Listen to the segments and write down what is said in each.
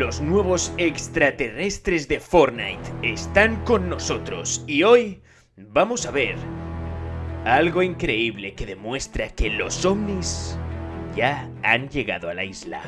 Los nuevos extraterrestres de Fortnite están con nosotros y hoy vamos a ver algo increíble que demuestra que los ovnis ya han llegado a la isla.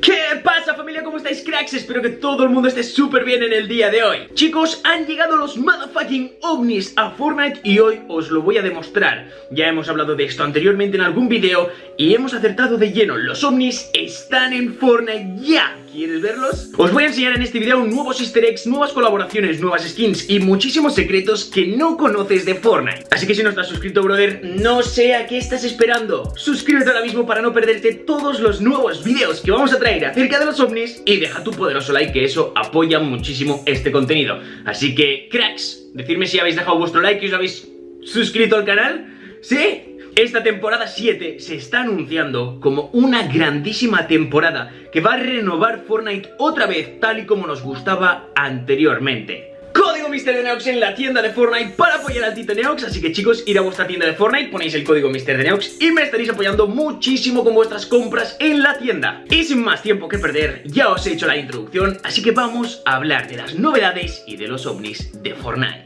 ¿Qué pasa familia? ¿Cómo estáis cracks? Espero que todo el mundo esté súper bien en el día de hoy Chicos, han llegado los motherfucking ovnis a Fortnite y hoy os lo voy a demostrar Ya hemos hablado de esto anteriormente en algún vídeo y hemos acertado de lleno Los ovnis están en Fortnite ya ¿Quieres verlos? Os voy a enseñar en este video nuevos easter eggs, nuevas colaboraciones, nuevas skins y muchísimos secretos que no conoces de Fortnite Así que si no estás suscrito, brother, no sé a qué estás esperando Suscríbete ahora mismo para no perderte todos los nuevos videos que vamos a traer acerca de los ovnis Y deja tu poderoso like que eso apoya muchísimo este contenido Así que, cracks, decidme si habéis dejado vuestro like y os habéis suscrito al canal ¿Sí? Esta temporada 7 se está anunciando como una grandísima temporada que va a renovar Fortnite otra vez tal y como nos gustaba anteriormente. Código MrDeneox en la tienda de Fortnite para apoyar al Tito Neox. Así que chicos, ir a vuestra tienda de Fortnite, ponéis el código MrDeneox Y me estaréis apoyando muchísimo con vuestras compras en la tienda. Y sin más tiempo que perder, ya os he hecho la introducción Así que vamos a hablar de las novedades y de los ovnis de Fortnite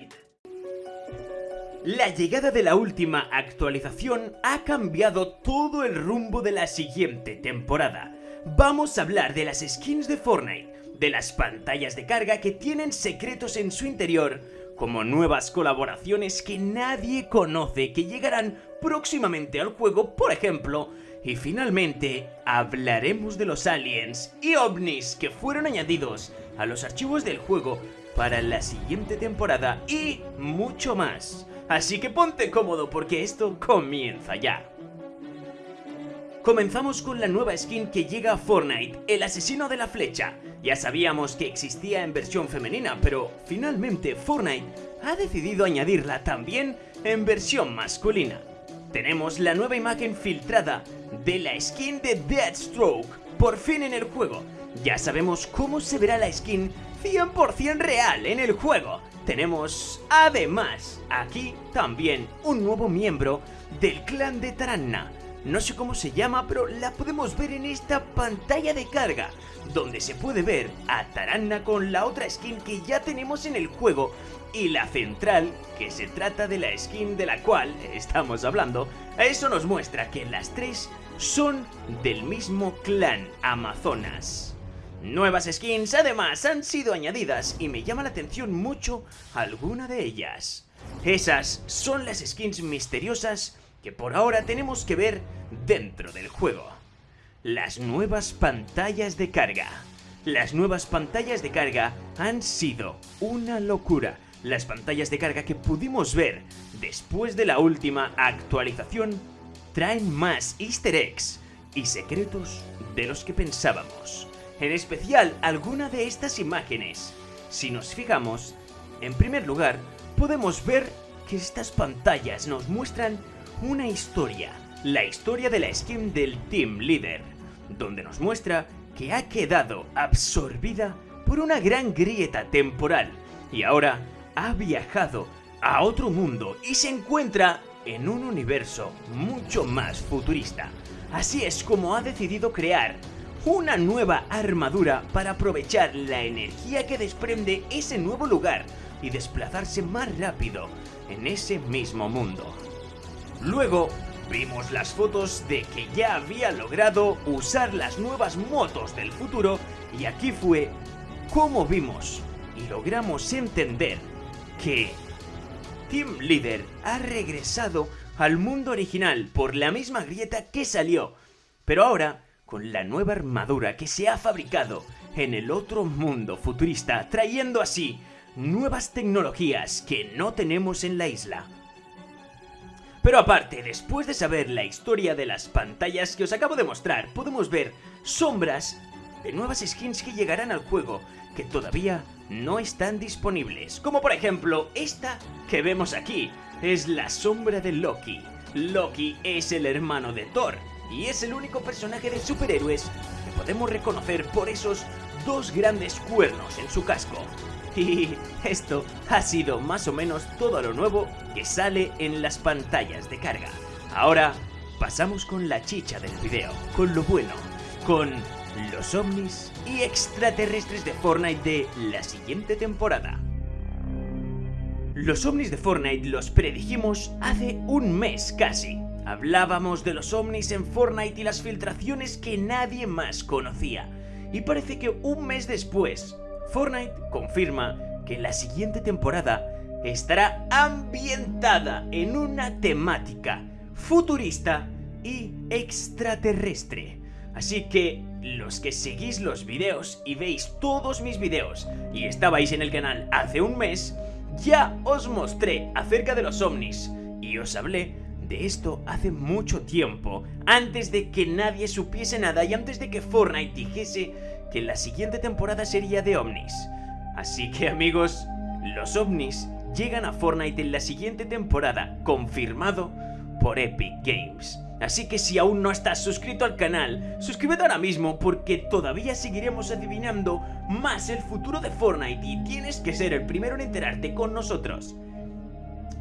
la llegada de la última actualización ha cambiado todo el rumbo de la siguiente temporada. Vamos a hablar de las skins de Fortnite, de las pantallas de carga que tienen secretos en su interior, como nuevas colaboraciones que nadie conoce que llegarán próximamente al juego, por ejemplo, y finalmente hablaremos de los aliens y ovnis que fueron añadidos a los archivos del juego para la siguiente temporada y mucho más. Así que ponte cómodo porque esto comienza ya. Comenzamos con la nueva skin que llega a Fortnite, el asesino de la flecha. Ya sabíamos que existía en versión femenina, pero finalmente Fortnite ha decidido añadirla también en versión masculina. Tenemos la nueva imagen filtrada de la skin de Deathstroke, por fin en el juego. Ya sabemos cómo se verá la skin 100% real en el juego. Tenemos, además, aquí también un nuevo miembro del clan de Taranna. No sé cómo se llama, pero la podemos ver en esta pantalla de carga, donde se puede ver a Taranna con la otra skin que ya tenemos en el juego y la central, que se trata de la skin de la cual estamos hablando, eso nos muestra que las tres son del mismo clan Amazonas. Nuevas skins además han sido añadidas y me llama la atención mucho alguna de ellas. Esas son las skins misteriosas que por ahora tenemos que ver dentro del juego. Las nuevas pantallas de carga. Las nuevas pantallas de carga han sido una locura. Las pantallas de carga que pudimos ver después de la última actualización traen más easter eggs y secretos de los que pensábamos en especial alguna de estas imágenes. Si nos fijamos, en primer lugar, podemos ver que estas pantallas nos muestran una historia, la historia de la skin del Team Leader, donde nos muestra que ha quedado absorbida por una gran grieta temporal y ahora ha viajado a otro mundo y se encuentra en un universo mucho más futurista. Así es como ha decidido crear una nueva armadura para aprovechar la energía que desprende ese nuevo lugar y desplazarse más rápido en ese mismo mundo. Luego vimos las fotos de que ya había logrado usar las nuevas motos del futuro y aquí fue como vimos y logramos entender que Team Leader ha regresado al mundo original por la misma grieta que salió, pero ahora con la nueva armadura que se ha fabricado en el otro mundo futurista, trayendo así nuevas tecnologías que no tenemos en la isla. Pero aparte, después de saber la historia de las pantallas que os acabo de mostrar, podemos ver sombras de nuevas skins que llegarán al juego que todavía no están disponibles. Como por ejemplo, esta que vemos aquí, es la sombra de Loki. Loki es el hermano de Thor, y es el único personaje de superhéroes que podemos reconocer por esos dos grandes cuernos en su casco. Y esto ha sido más o menos todo lo nuevo que sale en las pantallas de carga. Ahora pasamos con la chicha del video, con lo bueno, con los ovnis y extraterrestres de Fortnite de la siguiente temporada. Los ovnis de Fortnite los predijimos hace un mes casi. Hablábamos de los ovnis en Fortnite y las filtraciones que nadie más conocía. Y parece que un mes después, Fortnite confirma que la siguiente temporada estará ambientada en una temática futurista y extraterrestre. Así que los que seguís los videos y veis todos mis videos y estabais en el canal hace un mes, ya os mostré acerca de los ovnis y os hablé de esto hace mucho tiempo, antes de que nadie supiese nada y antes de que Fortnite dijese que la siguiente temporada sería de ovnis. Así que amigos, los ovnis llegan a Fortnite en la siguiente temporada, confirmado por Epic Games. Así que si aún no estás suscrito al canal, suscríbete ahora mismo porque todavía seguiremos adivinando más el futuro de Fortnite y tienes que ser el primero en enterarte con nosotros.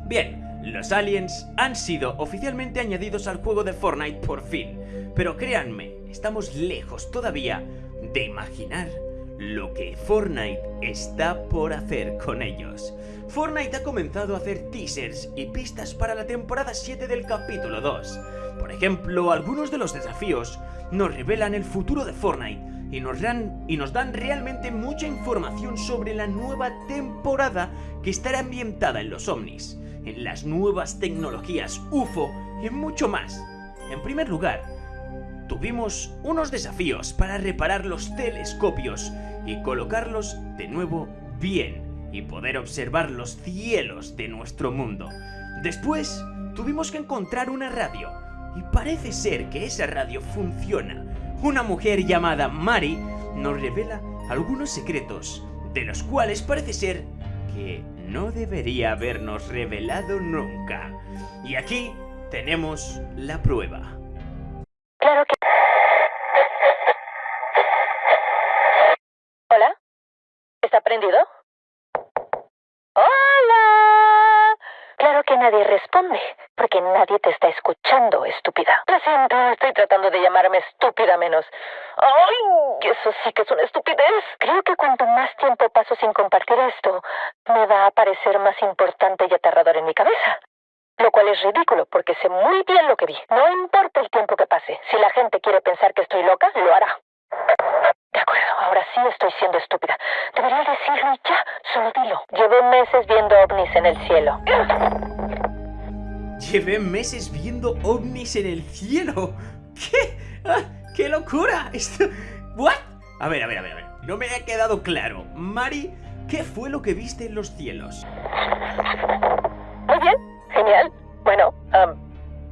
Bien, los aliens han sido oficialmente añadidos al juego de Fortnite por fin, pero créanme, estamos lejos todavía de imaginar lo que Fortnite está por hacer con ellos. Fortnite ha comenzado a hacer teasers y pistas para la temporada 7 del capítulo 2. Por ejemplo, algunos de los desafíos nos revelan el futuro de Fortnite y nos, dan, y nos dan realmente mucha información sobre la nueva temporada que estará ambientada en los ovnis, en las nuevas tecnologías UFO y mucho más. En primer lugar, tuvimos unos desafíos para reparar los telescopios y colocarlos de nuevo bien y poder observar los cielos de nuestro mundo. Después, tuvimos que encontrar una radio y parece ser que esa radio funciona. Una mujer llamada Mari nos revela algunos secretos, de los cuales parece ser que no debería habernos revelado nunca. Y aquí tenemos la prueba. Claro que... ¿Hola? ¿Está prendido? Claro que nadie responde, porque nadie te está escuchando, estúpida. Lo siento, estoy tratando de llamarme estúpida menos. ¡Ay! Eso sí que es una estupidez. Creo que cuanto más tiempo paso sin compartir esto, me va a parecer más importante y aterrador en mi cabeza. Lo cual es ridículo, porque sé muy bien lo que vi. No importa el tiempo que pase. Si la gente quiere pensar que estoy loca, lo hará. Ahora sí estoy siendo estúpida. Debería decirlo y ya. Solo dilo. Llevé meses viendo ovnis en el cielo. Llevé meses viendo ovnis en el cielo. ¿Qué? Ah, ¡Qué locura! Esto... ¿What? A ver, a ver, a ver, a ver. No me ha quedado claro. Mari, ¿qué fue lo que viste en los cielos? Muy bien, genial. Bueno,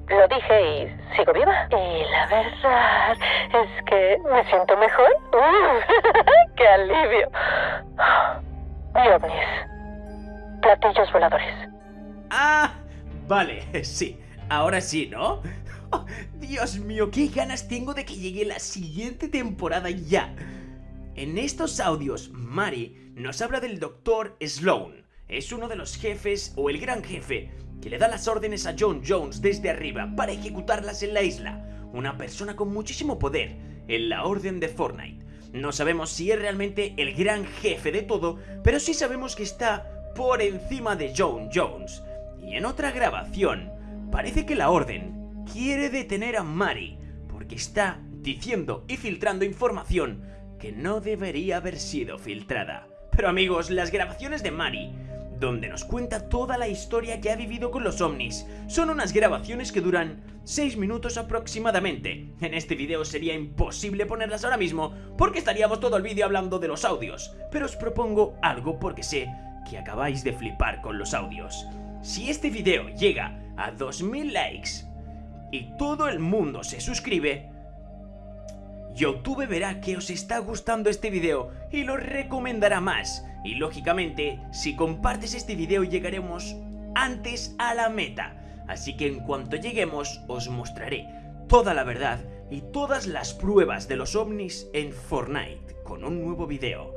lo dije y sigo viva. Y la verdad es que me siento mejor. ¡Uh! ¡Qué alivio! Y ovnis. Platillos voladores. Ah, vale, sí. Ahora sí, ¿no? Oh, Dios mío, qué ganas tengo de que llegue la siguiente temporada ya. En estos audios, Mari nos habla del Dr. Sloan. Es uno de los jefes o el gran jefe que le da las órdenes a John Jones desde arriba para ejecutarlas en la isla. Una persona con muchísimo poder en la orden de Fortnite. No sabemos si es realmente el gran jefe de todo, pero sí sabemos que está por encima de John Jones. Y en otra grabación, parece que la orden quiere detener a Mari porque está diciendo y filtrando información que no debería haber sido filtrada. Pero amigos, las grabaciones de Mari donde nos cuenta toda la historia que ha vivido con los ovnis. Son unas grabaciones que duran 6 minutos aproximadamente. En este video sería imposible ponerlas ahora mismo porque estaríamos todo el vídeo hablando de los audios, pero os propongo algo porque sé que acabáis de flipar con los audios. Si este video llega a 2000 likes y todo el mundo se suscribe, YouTube verá que os está gustando este video y lo recomendará más. Y lógicamente, si compartes este video llegaremos antes a la meta. Así que en cuanto lleguemos os mostraré toda la verdad y todas las pruebas de los ovnis en Fortnite con un nuevo video.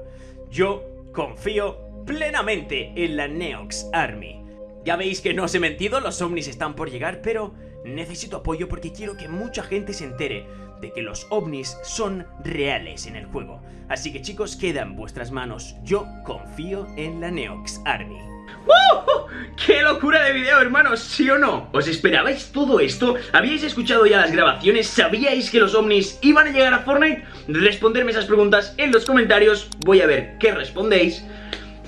Yo confío plenamente en la Neox Army. Ya veis que no os he mentido, los ovnis están por llegar, pero necesito apoyo porque quiero que mucha gente se entere de que los ovnis son reales en el juego. Así que chicos, queda en vuestras manos. Yo confío en la Neox Army. ¡Uh! ¡Qué locura de video, hermanos! ¿Sí o no? ¿Os esperabais todo esto? ¿Habíais escuchado ya las grabaciones? ¿Sabíais que los ovnis iban a llegar a Fortnite? Responderme esas preguntas en los comentarios. Voy a ver qué respondéis.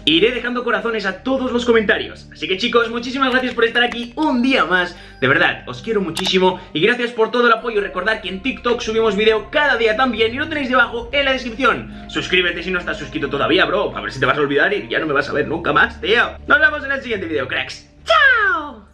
Iré dejando corazones a todos los comentarios. Así que chicos, muchísimas gracias por estar aquí un día más. De verdad, os quiero muchísimo y gracias por todo el apoyo. Recordad que en TikTok subimos vídeo cada día también y lo tenéis debajo en la descripción. Suscríbete si no estás suscrito todavía, bro. A ver si te vas a olvidar y ya no me vas a ver nunca más, tío. Nos vemos en el siguiente vídeo, cracks. ¡Chao!